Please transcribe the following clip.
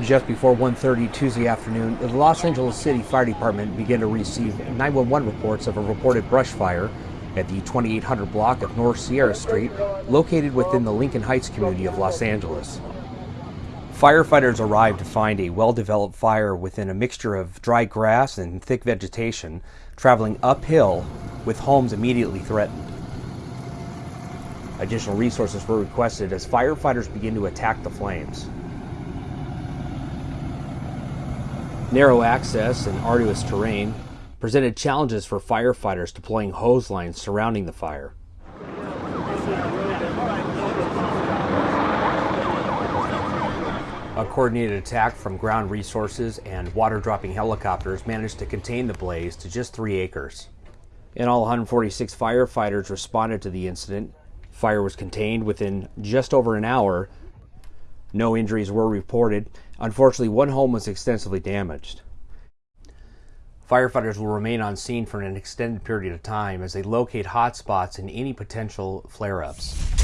Just before 1.30 Tuesday afternoon, the Los Angeles City Fire Department began to receive 911 reports of a reported brush fire at the 2800 block of North Sierra Street, located within the Lincoln Heights community of Los Angeles. Firefighters arrived to find a well-developed fire within a mixture of dry grass and thick vegetation, traveling uphill with homes immediately threatened. Additional resources were requested as firefighters begin to attack the flames. Narrow access and arduous terrain presented challenges for firefighters deploying hose lines surrounding the fire. A coordinated attack from ground resources and water dropping helicopters managed to contain the blaze to just three acres. In all, 146 firefighters responded to the incident. Fire was contained within just over an hour no injuries were reported. Unfortunately, one home was extensively damaged. Firefighters will remain on scene for an extended period of time as they locate hot spots and any potential flare ups.